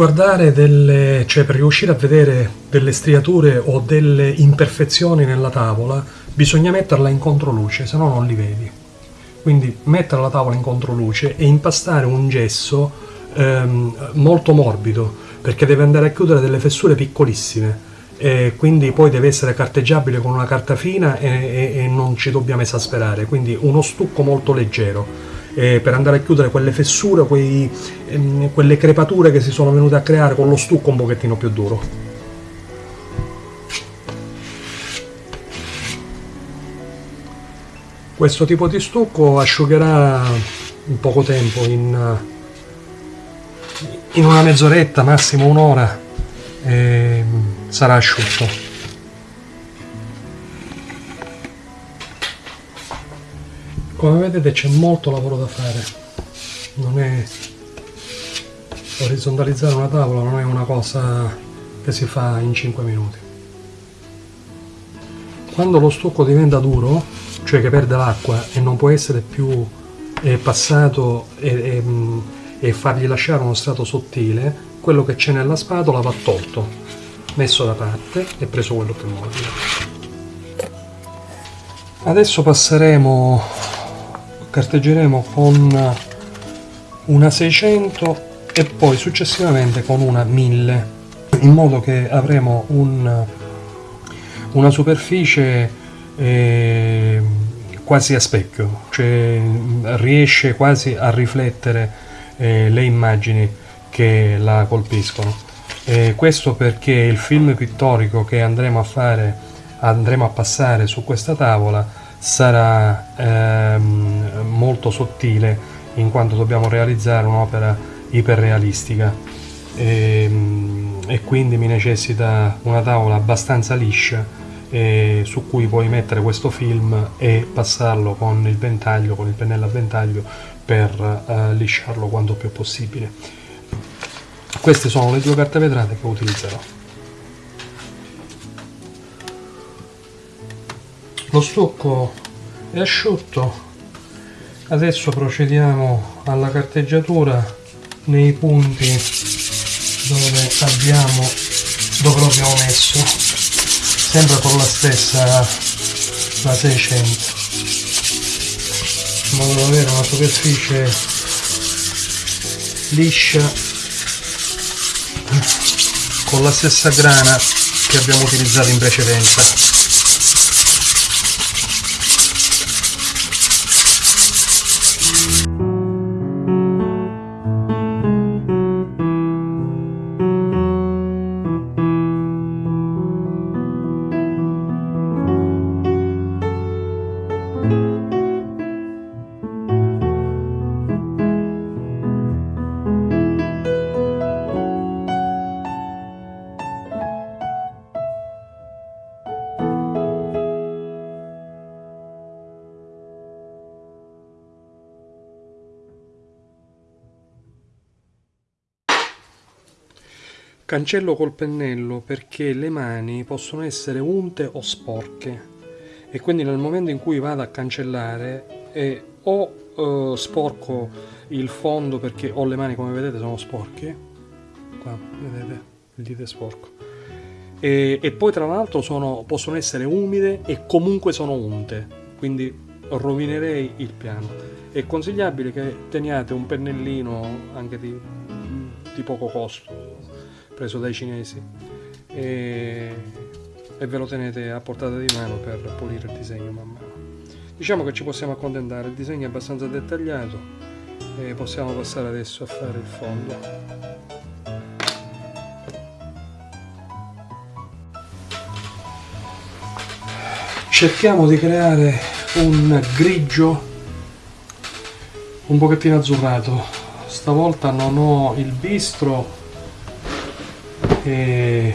guardare delle, cioè per riuscire a vedere delle striature o delle imperfezioni nella tavola, bisogna metterla in controluce, se no non li vedi. Quindi mettere la tavola in controluce e impastare un gesso ehm, molto morbido, perché deve andare a chiudere delle fessure piccolissime. E quindi poi deve essere carteggiabile con una carta fina e, e, e non ci dobbiamo esasperare, quindi uno stucco molto leggero eh, per andare a chiudere quelle fessure, quei, ehm, quelle crepature che si sono venute a creare con lo stucco un pochettino più duro. Questo tipo di stucco asciugherà in poco tempo, in, in una mezz'oretta, massimo un'ora, sarà asciutto. Come vedete c'è molto lavoro da fare. Non è orizzontalizzare una tavola non è una cosa che si fa in 5 minuti. Quando lo stucco diventa duro cioè che perde l'acqua e non può essere più eh, passato e, e, e fargli lasciare uno strato sottile quello che c'è nella spatola va tolto messo da parte e preso quello più morbido adesso passeremo carteggeremo con una 600 e poi successivamente con una 1000 in modo che avremo un, una superficie eh, quasi a specchio cioè riesce quasi a riflettere eh, le immagini che la colpiscono. Eh, questo perché il film pittorico che andremo a fare andremo a passare su questa tavola sarà ehm, molto sottile in quanto dobbiamo realizzare un'opera iperrealistica e, ehm, e, quindi mi necessita una tavola abbastanza liscia eh, su cui puoi mettere questo film e passarlo con il ventaglio, con il pennello a ventaglio per eh, lisciarlo quanto più possibile. Queste sono le due carte vetrate che utilizzerò. Lo stucco è asciutto. Adesso procediamo alla carteggiatura nei punti dove abbiamo dove l'abbiamo messo. Sempre con la stessa la 600 in modo da avere una superficie liscia con la stessa grana che abbiamo utilizzato in precedenza Cancello col pennello perché le mani possono essere unte o sporche. E quindi nel momento in cui vado a cancellare eh, o eh, sporco il fondo perché ho le mani come vedete sono sporche. Qua vedete il dito è sporco. E, e poi tra l'altro possono essere umide e comunque sono unte. Quindi rovinerei il piano. È consigliabile che teniate un pennellino anche di, di poco costo preso dai cinesi e, e ve lo tenete a portata di mano per pulire il disegno man mano. Diciamo che ci possiamo accontentare, il disegno è abbastanza dettagliato e possiamo passare adesso a fare il fondo. Cerchiamo di creare un grigio un pochettino azzurrato. Stavolta non ho il bistro e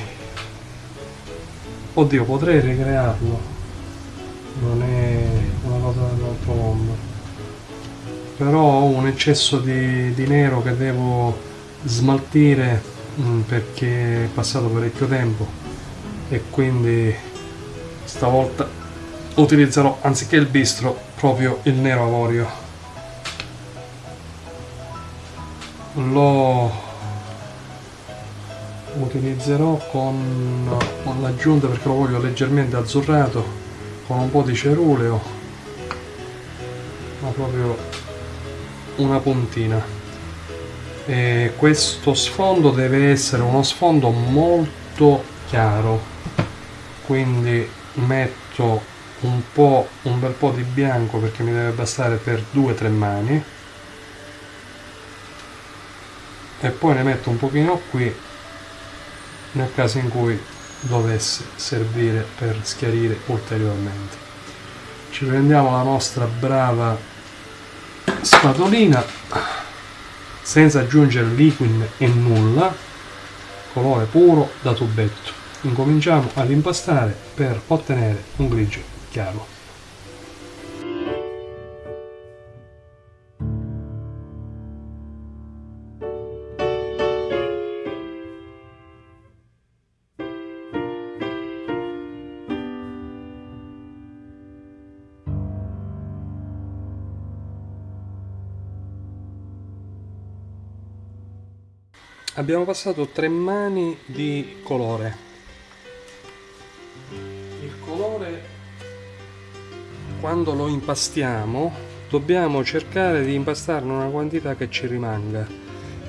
oddio potrei ricrearlo. Non è una cosa dell'altro mondo però ho un eccesso di, di nero che devo smaltire mh, mm, perché è passato parecchio tempo. E quindi stavolta utilizzerò anziché il bistro proprio il nero avorio. Lo utilizzerò con, con l'aggiunta perché lo voglio leggermente azzurrato con un po' di ceruleo ma proprio una puntina. E questo sfondo deve essere uno sfondo molto chiaro quindi metto un po' un bel po' di bianco perché mi deve bastare per due o tre mani. E poi ne metto un pochino qui nel caso in cui dovesse servire per schiarire ulteriormente. Ci prendiamo la nostra brava spatolina senza aggiungere liquid e nulla colore puro da tubetto. Incominciamo ad impastare per ottenere un grigio chiaro abbiamo passato tre mani di colore. Il colore quando lo impastiamo dobbiamo cercare di impastarne una quantità che ci rimanga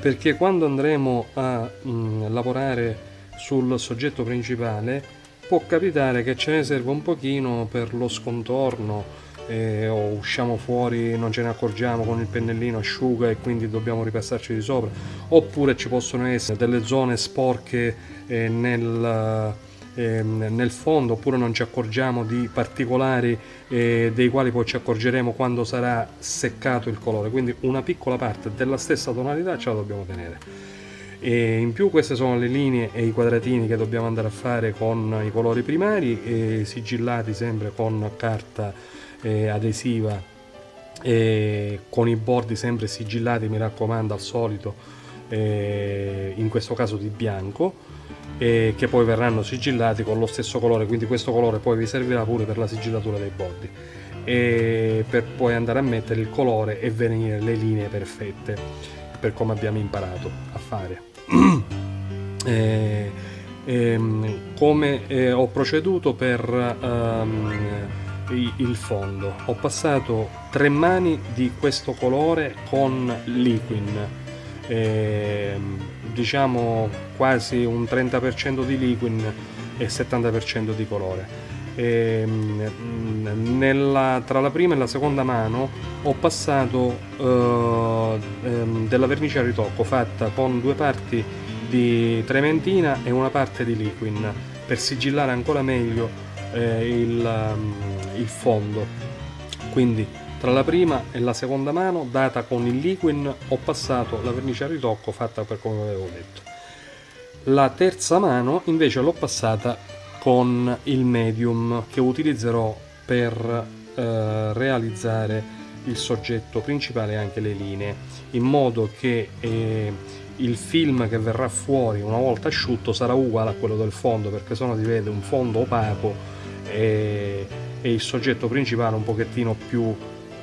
perché quando andremo a mh, mm, lavorare sul soggetto principale può capitare che ce ne serva un pochino per lo scontorno eh, o usciamo fuori, non ce ne accorgiamo con il pennellino asciuga e quindi dobbiamo ripassarci di sopra, oppure ci possono essere delle zone sporche eh, nel, eh, nel fondo, oppure non ci accorgiamo di particolari eh, dei quali poi ci accorgeremo quando sarà seccato il colore, quindi una piccola parte della stessa tonalità ce la dobbiamo tenere. E in più queste sono le linee e i quadratini che dobbiamo andare a fare con i colori primari sigillati sempre con carta eh, adesiva eh, con i bordi sempre sigillati mi raccomando al solito eh, in questo caso di bianco e che poi verranno sigillati con lo stesso colore. Quindi questo colore poi vi servirà pure per la sigillatura dei bordi. E per poi andare a mettere il colore e venire le linee perfette per come abbiamo imparato a fare. E, e, ehm, come eh, ho proceduto per um, il fondo. Ho passato tre mani di questo colore con liquid eh, diciamo quasi un 30% di liquid e 70% di colore. Eh, nella, tra la prima e la seconda mano ho passato eh, ehm, della vernice a ritocco fatta con due parti di trementina e una parte di liquid per sigillare ancora meglio eh, il, um, il fondo. Quindi tra la prima e la seconda mano data con il liquid ho passato la vernice a ritocco fatta per come avevo detto. La terza mano invece l'ho passata con il medium che utilizzerò per eh, realizzare il soggetto principale e anche le linee in modo che eh, il film che verrà fuori una volta asciutto sarà uguale a quello del fondo perché sennò si vede un fondo opaco e, e il soggetto principale un pochettino più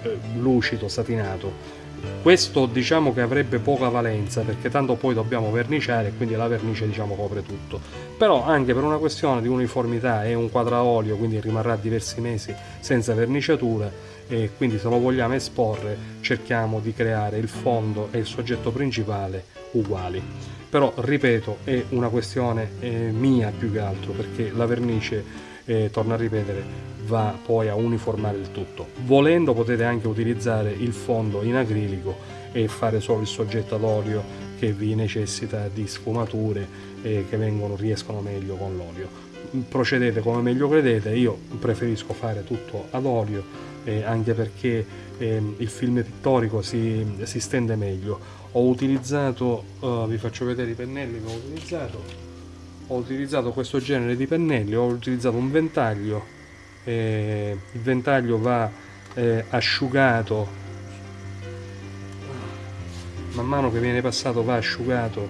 eh, lucido, satinato. Questo diciamo che avrebbe poca valenza perché tanto poi dobbiamo verniciare e quindi la vernice diciamo copre tutto. Però anche per una questione di uniformità è un quadraolio quindi rimarrà diversi mesi senza verniciatura e quindi se lo vogliamo esporre cerchiamo di creare il fondo e il soggetto principale uguali. Però ripeto è una questione eh, mia più che altro perché la vernice eh, torno a ripetere, va poi a uniformare il tutto. Volendo potete anche utilizzare il fondo in acrilico e fare solo il soggetto ad olio che vi necessita di sfumature eh, che vengono, riescono meglio con l'olio. Procedete come meglio credete, io preferisco fare tutto ad olio eh, anche perché eh, il film pittorico si, si, stende meglio. Ho utilizzato, uh, vi faccio vedere i pennelli che ho utilizzato, ho utilizzato questo genere di pennelli ho utilizzato un ventaglio eh, il ventaglio va eh, asciugato. Man mano che viene passato va asciugato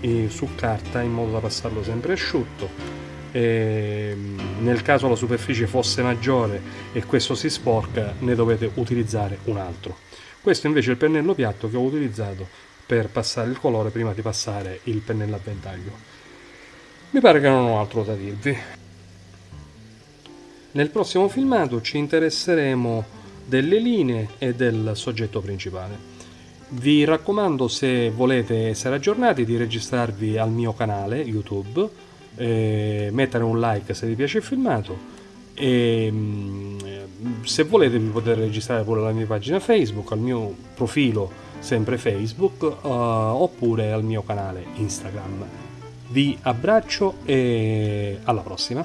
eh, su carta in modo da passarlo sempre asciutto e nel caso la superficie fosse maggiore e questo si sporca ne dovete utilizzare un altro. Questo invece è il pennello piatto che ho utilizzato per passare il colore prima di passare il pennello a ventaglio. Mi pare che non ho altro da dirvi. Nel prossimo filmato ci interesseremo delle linee e del soggetto principale. Vi raccomando se volete essere aggiornati di registrarvi al mio canale YouTube, eh, mettere un like se vi piace il filmato e mm, se volete vi potete registrare pure alla mia pagina Facebook, al mio profilo sempre Facebook uh, oppure al mio canale Instagram. Vi abbraccio e alla prossima!